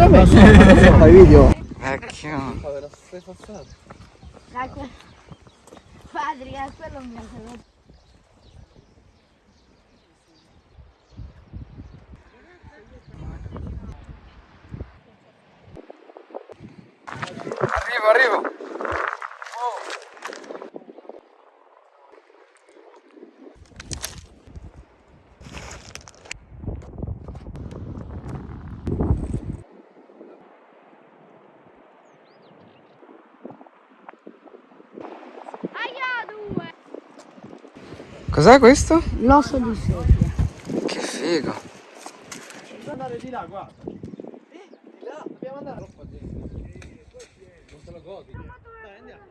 Vabbè, sì, adesso fai video. Vecchio. Dai, que- Padre, a quello mi ha salvato. Arrivo, arrivo. Aia, due! Cos'è questo? L'osso di sedia. Che figo. Devi andare di là, guarda. Eh, di là, dobbiamo andare. Troppo Non te lo godi. Dai, andiamo.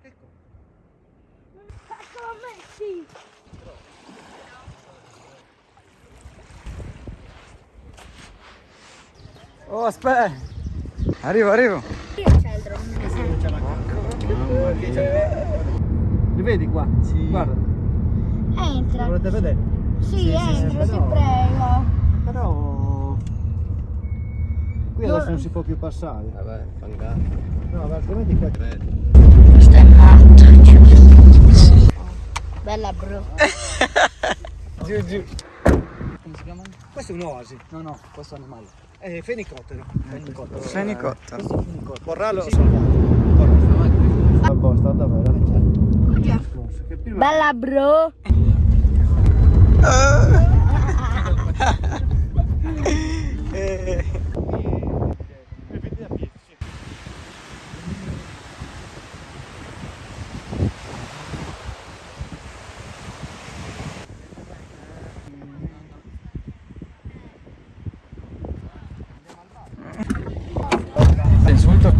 Ecco. Eccolo a me, sì! Oh, aspetta. Arrivo, arrivo. C'è il drone. Li vedi qua? Sì. Guarda, Entra. volete vedere? Sì, entra, ti però- prego. Però... Qui adesso No. non si può più passare. Vabbè, fangato. No, ma altrimenti qua... Questo è matto. Bella bro. Giù, giù. Come si chiama? Questo è un oasi. No, no, questo animale. È fenicottero. Fenicottero. Fenicottero. Questo è un fenicottero. Corrallo sì. soldato. A posto, davvero. Bella bro. Insulto.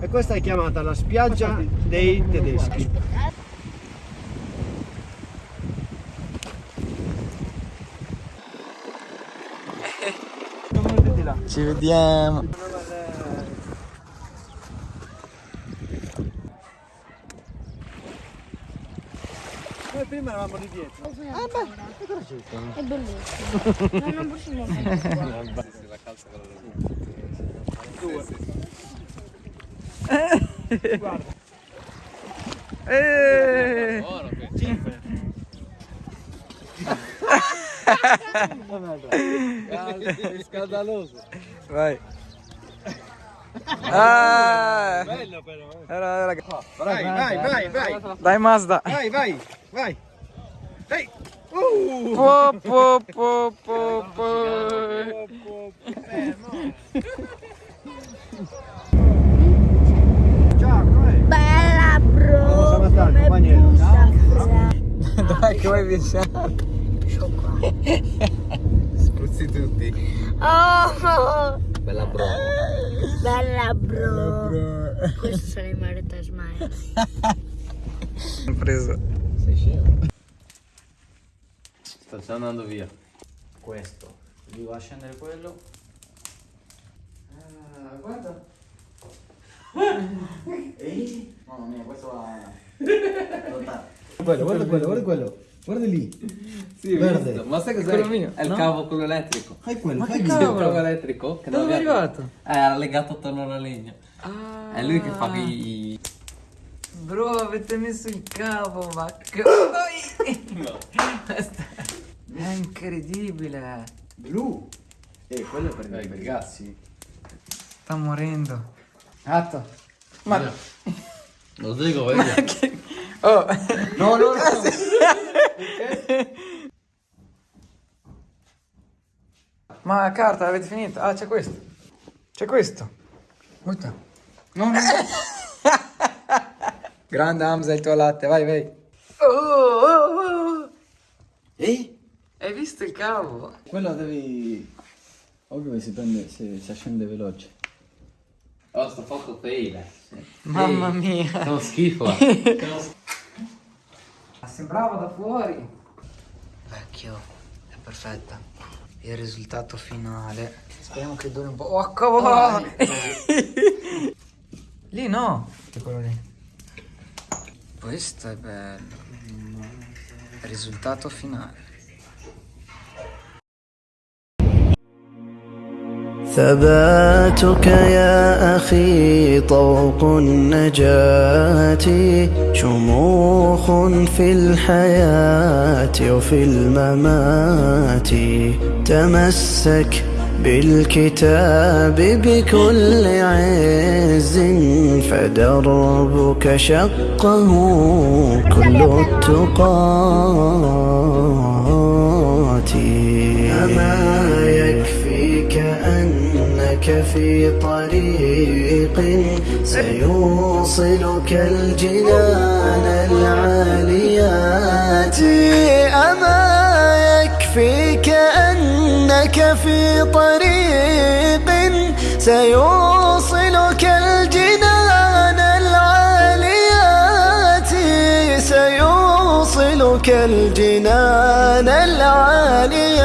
E questa è chiamata la spiaggia dei tedeschi. Ci vediamo. Noi prima eravamo lì dietro. Ah beh. È bellissimo. no, non possiamo fare. La calza con la Due. Guarda. Eeeh. 5. Escandaloso. Vai. Ah! Bello però. Era, era. Vai, vai, vai, vai. Dai Mazda. Vai, vai, vai. Dai. Uh! Po, po, po, po, po. Bella bro. Come gusta. Dai, come vi sento. Vuoi viaggiare? Spruzzi tutti. Oh, Bella bro. bella bro. Questi sono i Mario Smile. Ho preso. Sei scemo. Sto già andando via. questo gli va a scendere quello ah, guarda Ehi? mamma mia questo va a Quello, guarda quello, guarda quello. Guarda lì. Sì, Verde. visto. Ma sai cos'è? Quello mio, È il no? cavo quello elettrico. Fai quello, Ma fai che cavolo? il cavo elettrico. Che Dove è arrivato? Eh, era legato attorno alla legna. Ah. È lui che fa i... Bro, avete messo il cavo, ma coi! No. È incredibile. blu e quello è per Eh, i ragazzi. Sta morendo. Atto. Ma... Lo dico, vedi? Oh. no no no Ma carta, avete finito? Ah, c'è questo. C'è questo. Butta. no no Grande Hamza, il tuo latte, vai, vai. Oh, oh, oh. ehi Hai visto il cavo? quello devi ovvio che si prende se, se scende veloce Oh, sto fatto fail. Mamma mia. Sono schifo. Sembrava da fuori. Vecchio, è perfetta. Il risultato finale. Speriamo che duri un po'. Oh, cavolo! lì no. Che quello lì. Questo è bello. Risultato finale. ثباتك يا أخي طوق النجاة شموخ في الحياة وفي الممات. تمسك بالكتاب بكل عز فدربك شقه كل التقات أما يكفيك أنك في طريق سيوصلك الجنان العاليات. أما يكفيك أنك في طريق سيوصلك الجنان العاليات. سيوصلك الجنان العاليات.